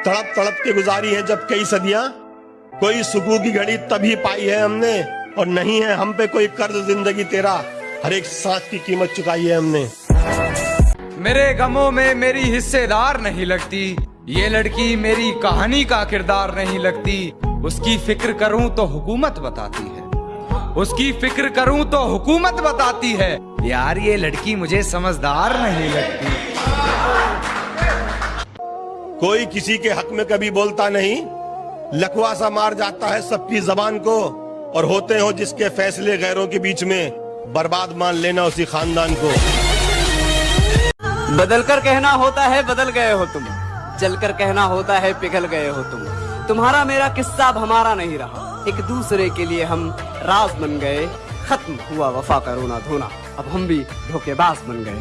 तड़प तड़प के गुजारी है जब कई सदियाँ। कोई सुकून की घड़ी तभी पाई है हमने, और नहीं है हम पे कोई कर्ज ज़िंदगी तेरा। हर एक सांस की कीमत चुकाई है हमने। मेरे गमों में मेरी हिस्सेदार नहीं लगती। ये लड़की मेरी कहानी का किरदार नहीं लगती। उसकी फ़िक्र करूँ तो हुकूमत बताती है। उसकी फ़िक्र करूँ तो हुकूमत बताती है। यार, ये लड़की मुझे समझदार नहीं लगती। कोई किसी के हक में कभी बोलता नहीं। लकवा सा मार जाता है सबकी जबान को, और होते हो जिसके फैसले गैरों के बीच में, बर्बाद मान लेना उसी खानदान को। बदल कर कहना होता है, बदल गए हो तुम। जल कर कहना होता है, पिघल गए हो तुम। तुम्हारा मेरा किस्सा अब हमारा नहीं रहा। एक दूसरे के लिए हम राज बन गए। खत्म हुआ वफा का रोना धोना। अब हम भी धोखेबाज बन गए।